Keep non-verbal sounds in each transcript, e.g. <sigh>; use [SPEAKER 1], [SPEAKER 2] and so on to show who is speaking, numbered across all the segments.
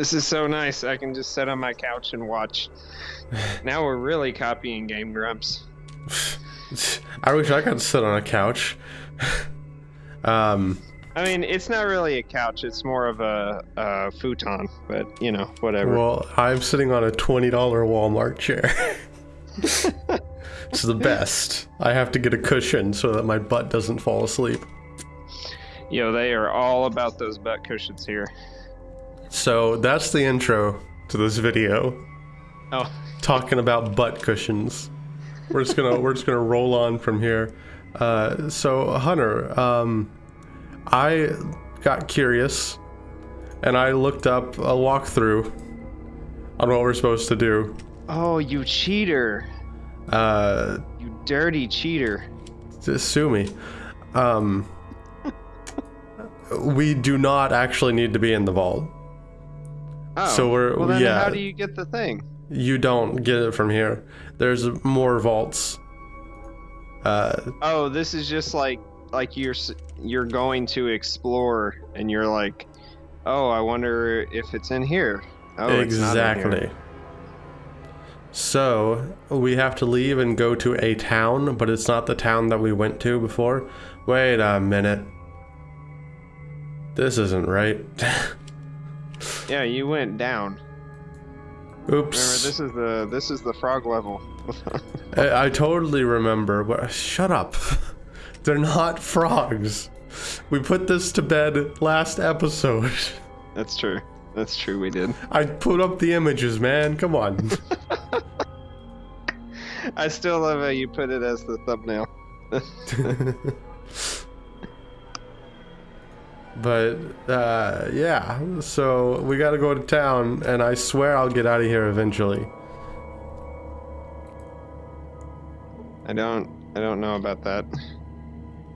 [SPEAKER 1] This is so nice. I can just sit on my couch and watch. <laughs> now we're really copying Game Grumps. <laughs>
[SPEAKER 2] I wish I could sit on a couch. <laughs> um,
[SPEAKER 1] I mean, it's not really a couch. It's more of a, a futon, but you know, whatever.
[SPEAKER 2] well, I'm sitting on a $20 Walmart chair. it's the best. I have to get a cushion so that my butt doesn't fall asleep.
[SPEAKER 1] Yo, they are all about those butt cushions here.
[SPEAKER 2] So that's the intro to this video,
[SPEAKER 1] Oh,
[SPEAKER 2] talking about butt cushions. We're just gonna we're just gonna roll on from here. Uh, so Hunter, um, I got curious, and I looked up a walkthrough on what we're supposed to do.
[SPEAKER 1] oh, you cheater!
[SPEAKER 2] Uh,
[SPEAKER 1] You dirty cheater!
[SPEAKER 2] sue me. Um, we do not actually need to be in the vault.
[SPEAKER 1] Oh,
[SPEAKER 2] So we're-
[SPEAKER 1] well. Then
[SPEAKER 2] yeah.
[SPEAKER 1] how do you get the thing?
[SPEAKER 2] You don't get it from here. There's more vaults. Uh,
[SPEAKER 1] Oh, this is just like like you're you're going to explore, and you're like, oh, I wonder if it's in here. Oh, here.
[SPEAKER 2] exactly. So we have to leave and go to a town, but it's not the town that we went to before. Wait a minute. This isn't right. <laughs>
[SPEAKER 1] Yeah, you went down. Remember,
[SPEAKER 2] Oops.
[SPEAKER 1] this is the this is the frog level. <laughs>
[SPEAKER 2] I, I totally remember. But shut up. <laughs> They're not frogs. We put this to bed last episode. <laughs>
[SPEAKER 1] That's true. That's true. We did.
[SPEAKER 2] I put up the images, man. Come on.
[SPEAKER 1] I still love how you put it as the thumbnail.
[SPEAKER 2] But uh, yeah, so we got to go to town, and I swear I'll get out of here eventually.
[SPEAKER 1] I don't. I don't know about that.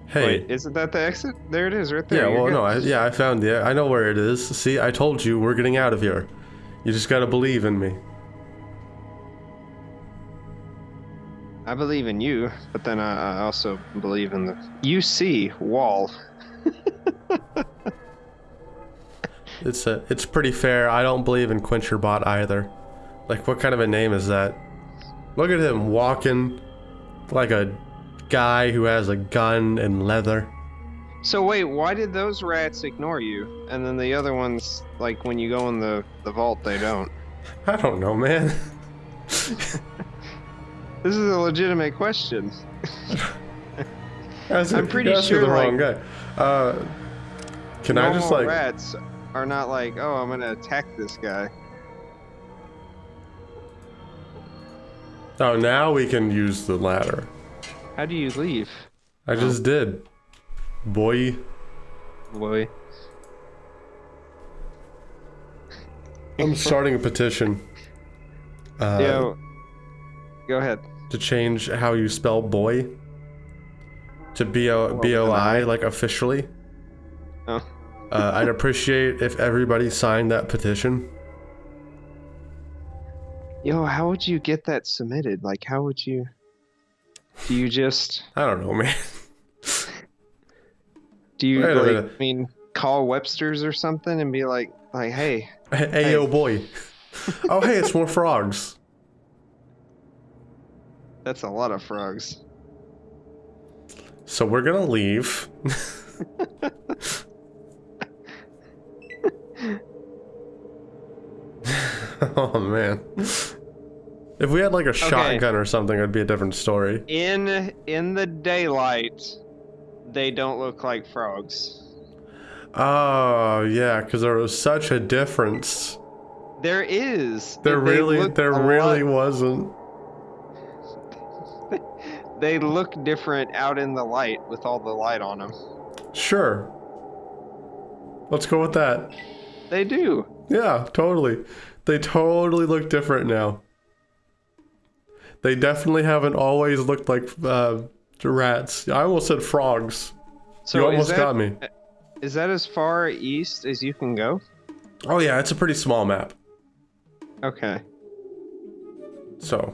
[SPEAKER 2] Hey,
[SPEAKER 1] Wait, isn't that the exit? There it is, right there.
[SPEAKER 2] yeah, well, no, I, yeah, I found it. I know where it is. See, I told you we're getting out of here. You just gotta believe in me.
[SPEAKER 1] I believe in you, but then I, I also believe in the UC wall. <laughs>
[SPEAKER 2] It's a, it's pretty fair. I don't believe in Quencherbot either. Like, what kind of a name is that? Look at him walking like a guy who has a gun and leather.
[SPEAKER 1] So wait, why did those rats ignore you, and then the other ones, like when you go in the the vault, they don't? <laughs>
[SPEAKER 2] I don't know, man. <laughs>
[SPEAKER 1] This is a legitimate question. I'm pretty sure,
[SPEAKER 2] the wrong guy. Uh, can I just like?
[SPEAKER 1] rats are not like, oh, I'm gonna attack this guy.
[SPEAKER 2] Oh, now we can use the ladder.
[SPEAKER 1] How do you leave,
[SPEAKER 2] I just did. Boy.
[SPEAKER 1] boy?
[SPEAKER 2] I'm starting a petition. Uh,
[SPEAKER 1] Yo, go ahead.
[SPEAKER 2] to change how you spell boy to B O B O I like officially.
[SPEAKER 1] Oh.
[SPEAKER 2] Uh, I'd appreciate if everybody signed that petition.
[SPEAKER 1] Yo, how would you get that submitted? Like, how would you? Do you just?
[SPEAKER 2] I don't know, man.
[SPEAKER 1] Do you
[SPEAKER 2] Wait
[SPEAKER 1] like? I mean, call Webster's or something and be like, like, hey,
[SPEAKER 2] hey,
[SPEAKER 1] Hey.
[SPEAKER 2] yo, boy. oh, hey, it's more frogs.
[SPEAKER 1] that's a lot of frogs.
[SPEAKER 2] So we're gonna leave. <laughs> <laughs> oh man. If we had like a shotgun or something, it'd be a different story.
[SPEAKER 1] In in the daylight, they don't look like frogs.
[SPEAKER 2] Oh yeah, because there was such a difference.
[SPEAKER 1] There is.
[SPEAKER 2] There really, there really
[SPEAKER 1] lot-
[SPEAKER 2] wasn't. <laughs>
[SPEAKER 1] They look different out in the light with all the light on them.
[SPEAKER 2] Sure. Let's go with that.
[SPEAKER 1] They do.
[SPEAKER 2] Yeah, totally. They totally look different now. They definitely haven't always looked like uh, rats. I almost said frogs.
[SPEAKER 1] So
[SPEAKER 2] you almost
[SPEAKER 1] that,
[SPEAKER 2] got me.
[SPEAKER 1] Is that as far east as you can go?
[SPEAKER 2] Oh yeah, it's a pretty small map.
[SPEAKER 1] Okay.
[SPEAKER 2] So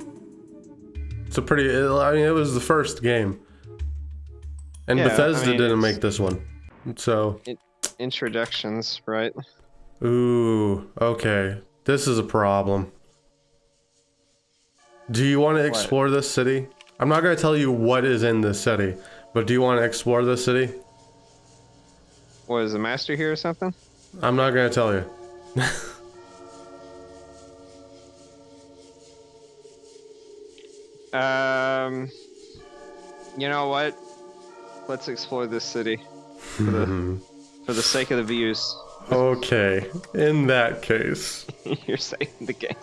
[SPEAKER 2] it's a pretty. I mean, it was the first game, and
[SPEAKER 1] Yeah, I
[SPEAKER 2] Bethesda
[SPEAKER 1] mean,
[SPEAKER 2] didn't make this one. So
[SPEAKER 1] Introductions, right?
[SPEAKER 2] Ooh, okay. This is a problem. Do you want to explore what? this city? I'm not going to tell you what is in this city, but do you want to explore this city?
[SPEAKER 1] What, is the master here or something?
[SPEAKER 2] I'm not going to tell you.
[SPEAKER 1] um, you know what? Let's explore this city for the, <laughs> for the sake of the views.
[SPEAKER 2] Okay, in that case. <laughs>
[SPEAKER 1] You're saving the game.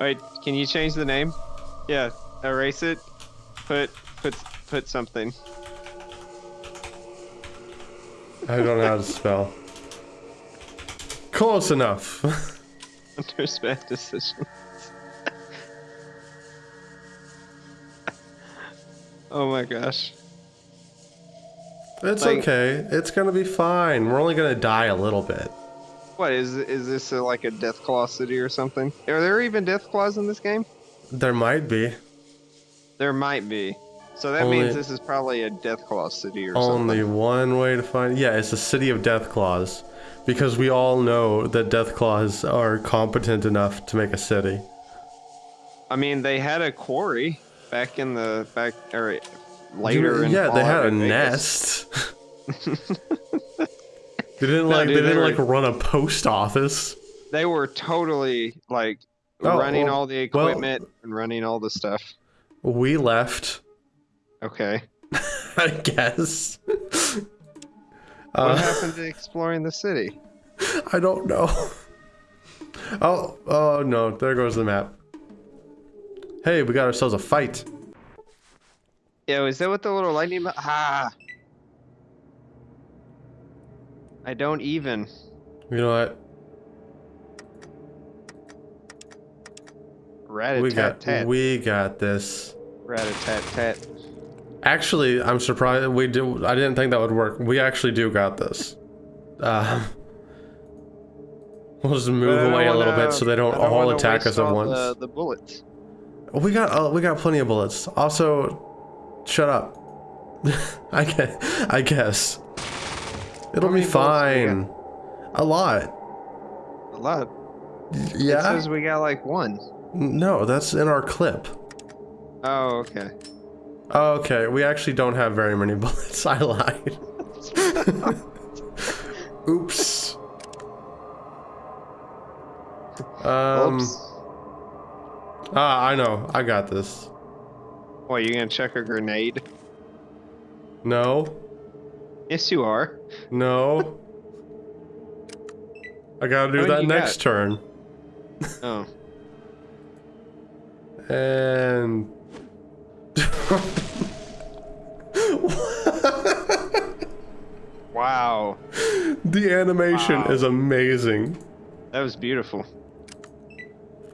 [SPEAKER 1] Wait, can you change the name? Yeah, erase it. Put put put something.
[SPEAKER 2] I don't know how to spell. Close enough. <laughs>
[SPEAKER 1] Bad decisions. <laughs> oh my gosh.
[SPEAKER 2] It's like, okay. It's gonna be fine. We're only gonna die a little bit.
[SPEAKER 1] What is is this a, like a death Deathclaw city or something? Are there even death Deathclaws in this game?
[SPEAKER 2] There might be.
[SPEAKER 1] There might be. So that only, means this is probably a death Deathclaw city or
[SPEAKER 2] only
[SPEAKER 1] something.
[SPEAKER 2] Only one way to find. Yeah, it's a city of death Deathclaws, because we all know that death Deathclaws are competent enough to make a city.
[SPEAKER 1] I mean, they had a quarry back in the back or later.
[SPEAKER 2] yeah, they had a nest. <laughs> they didn't like. No, dude, they didn't were, like run a post office.
[SPEAKER 1] They were totally like oh, running well, all the equipment well, and running all the stuff.
[SPEAKER 2] We left.
[SPEAKER 1] Okay. <laughs>
[SPEAKER 2] I guess.
[SPEAKER 1] what uh, happened to exploring the city?
[SPEAKER 2] I don't know. Oh, oh no! There goes the map. Hey, we got ourselves a fight.
[SPEAKER 1] Yo, is that what the little lightning? Ah. I don't even.
[SPEAKER 2] You know what?
[SPEAKER 1] Rat
[SPEAKER 2] we got tat. we got this.
[SPEAKER 1] Rat a tat tat.
[SPEAKER 2] Actually, I'm surprised we do. I didn't think that would work. We actually do got this. Uh, <laughs> we'll just move away wanna, a little bit so they don't, don't all attack us at once.
[SPEAKER 1] The, the bullets.
[SPEAKER 2] We got uh, we got plenty of bullets. Also, Shut up. <laughs> I guess. I guess. It'll be fine. A lot.
[SPEAKER 1] A lot.
[SPEAKER 2] Yeah. It
[SPEAKER 1] says we got like one.
[SPEAKER 2] No, that's in our clip.
[SPEAKER 1] Oh, okay.
[SPEAKER 2] Oh, okay. We actually don't have very many <laughs> bullets. I lied. <laughs> Oops. Um. Oops. Ah, I know. I got this.
[SPEAKER 1] What, you gonna check a grenade?
[SPEAKER 2] No.
[SPEAKER 1] Yes, you are.
[SPEAKER 2] No. I gotta do that next got? turn.
[SPEAKER 1] Oh.
[SPEAKER 2] and...
[SPEAKER 1] wow.
[SPEAKER 2] The animation wow. is amazing.
[SPEAKER 1] That was beautiful.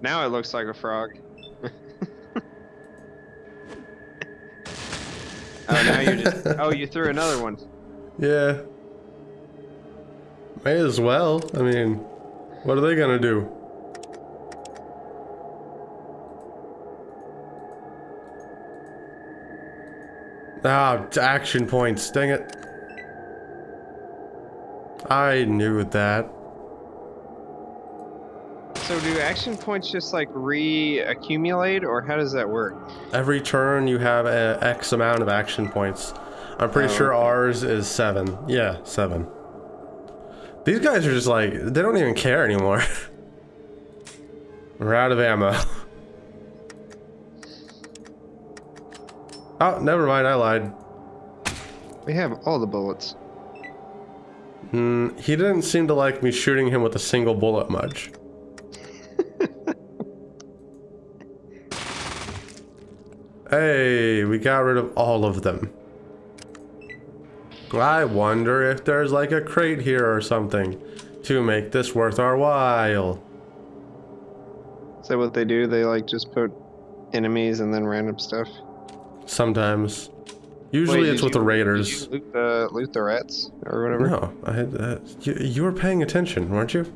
[SPEAKER 1] Now it looks like a frog. Oh, now you're just. oh, you threw another one.
[SPEAKER 2] Yeah. May as well. I mean, what are they gonna do? Ah, action points. Dang it. I knew that.
[SPEAKER 1] So do action points just like re-accumulate or how does that work?
[SPEAKER 2] Every turn you have a X amount of action points. I'm pretty oh, sure okay. ours is seven. Yeah, seven. These guys are just like, they don't even care anymore. <laughs> We're out of ammo. <laughs> oh, never mind, I lied.
[SPEAKER 1] We have all the bullets.
[SPEAKER 2] Hmm, he didn't seem to like me shooting him with a single bullet much. Hey, we got rid of all of them. I wonder if there's like a crate here or something to make this worth our while.
[SPEAKER 1] Is that what they do? They like just put enemies and then random stuff?
[SPEAKER 2] Sometimes. Usually Wait, it's with you, the raiders.
[SPEAKER 1] loot the, loot the rats or whatever?
[SPEAKER 2] No, I had, uh, you, you were paying attention, weren't you?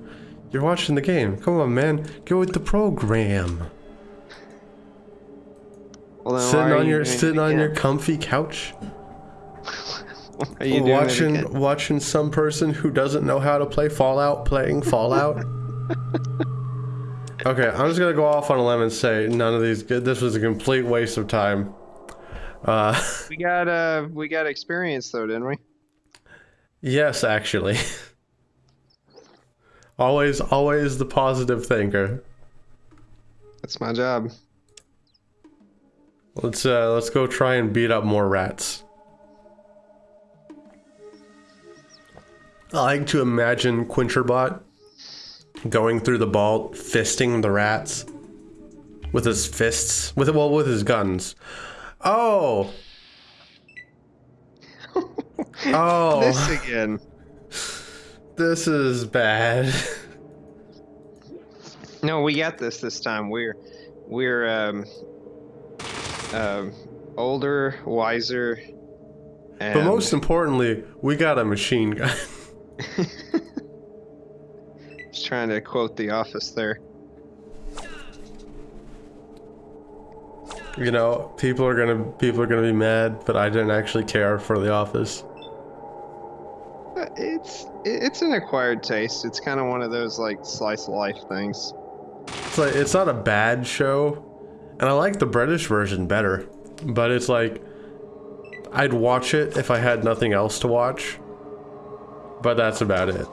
[SPEAKER 2] You're watching the game. Come on, man. Go with the program. Well, sitting on your sitting on your comfy couch.
[SPEAKER 1] Are you
[SPEAKER 2] watching watching some person who doesn't know how to play Fallout playing Fallout. <laughs> okay, I'm just gonna go off on a limb and say none of these. Good. This was a complete waste of time. Uh, <laughs>
[SPEAKER 1] We got uh we got experience though, didn't we?
[SPEAKER 2] yes, actually. <laughs> always, always the positive thinker.
[SPEAKER 1] That's my job.
[SPEAKER 2] Let's uh, let's go try and beat up more rats. I like to imagine Quincherbot going through the vault, fisting the rats with his fists, with well, with his guns. Oh, <laughs> oh,
[SPEAKER 1] This again.
[SPEAKER 2] this is bad.
[SPEAKER 1] No, we got this this time. We're we're um um older, wiser, and
[SPEAKER 2] But most importantly, we got a machine gun. <laughs>
[SPEAKER 1] just trying to quote The Office there.
[SPEAKER 2] You know, people are gonna people are gonna be mad, but I didn't actually care for The Office.
[SPEAKER 1] It's it's an acquired taste. It's kind of one of those like slice of life things.
[SPEAKER 2] It's like it's not a bad show, and I like the British version better. But it's like I'd watch it if I had nothing else to watch. But that's about it.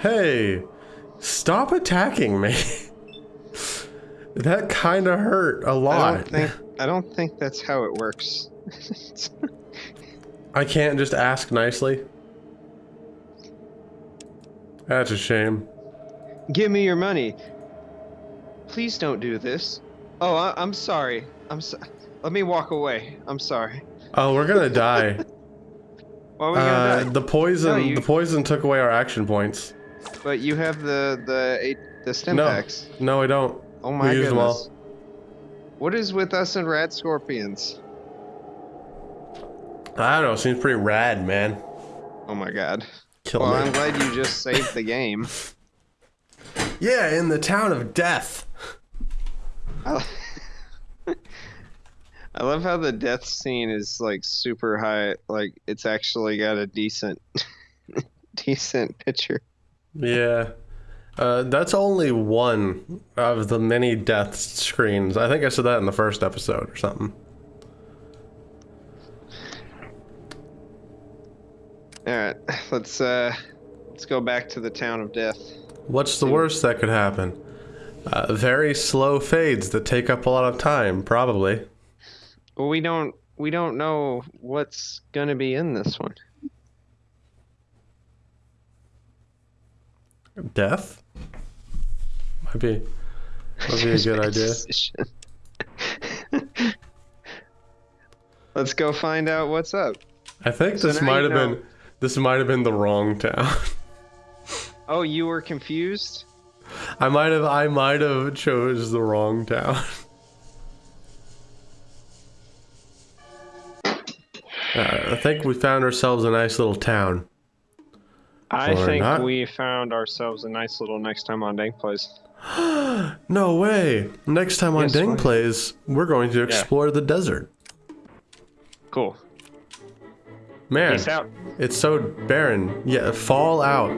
[SPEAKER 2] Hey, stop attacking me. <laughs> that kind of hurt a lot.
[SPEAKER 1] I don't think <laughs> I don't think that's how it works. <laughs>
[SPEAKER 2] I can't just ask nicely. That's a shame.
[SPEAKER 1] Give me your money. Please don't do this. Oh, I, I'm sorry. I'm so- Let me walk away. I'm sorry.
[SPEAKER 2] Oh, we're gonna <laughs> die.
[SPEAKER 1] Why are we gonna
[SPEAKER 2] Uh,
[SPEAKER 1] die?
[SPEAKER 2] the poison,
[SPEAKER 1] No, you-
[SPEAKER 2] the poison took away our action points.
[SPEAKER 1] But you have the the eight the stim
[SPEAKER 2] No.
[SPEAKER 1] packs.
[SPEAKER 2] No, I don't.
[SPEAKER 1] Oh my
[SPEAKER 2] all.
[SPEAKER 1] goodness. What is with us and rad scorpions?
[SPEAKER 2] I don't know. Seems pretty rad, man.
[SPEAKER 1] Oh my god.
[SPEAKER 2] Kill
[SPEAKER 1] Well,
[SPEAKER 2] me.
[SPEAKER 1] I'm glad you <laughs> just saved the game.
[SPEAKER 2] Yeah, in the town of death.
[SPEAKER 1] I <laughs> I love how the death scene is like super high. Like it's actually got a decent, <laughs> decent picture.
[SPEAKER 2] Yeah. Uh, that's only one of the many death screens. I think I said that in the first episode or something.
[SPEAKER 1] All right, <sighs> let's uh, let's go back to the town of death.
[SPEAKER 2] What's the worst that could happen? Uh, very slow fades that take up a lot of time, probably.
[SPEAKER 1] Well, we don't we don't know what's gonna be in this one.
[SPEAKER 2] Death? Might be, might be a good <laughs> idea.
[SPEAKER 1] Let's go find out what's up.
[SPEAKER 2] I think
[SPEAKER 1] So
[SPEAKER 2] this might have
[SPEAKER 1] know-
[SPEAKER 2] been this might have been the wrong town.
[SPEAKER 1] Oh, you were confused?
[SPEAKER 2] I might have I might have chose the wrong town. Uh, I think we found ourselves a nice little town.
[SPEAKER 1] I
[SPEAKER 2] Or
[SPEAKER 1] think
[SPEAKER 2] not.
[SPEAKER 1] we found ourselves a nice little next time on Dank Plays. <gasps>
[SPEAKER 2] No way! Next time on
[SPEAKER 1] Yes,
[SPEAKER 2] Ding
[SPEAKER 1] why?
[SPEAKER 2] Plays, we're going to explore the desert.
[SPEAKER 1] Cool.
[SPEAKER 2] Man,
[SPEAKER 1] Peace out.
[SPEAKER 2] It's so barren. Yeah, fall out.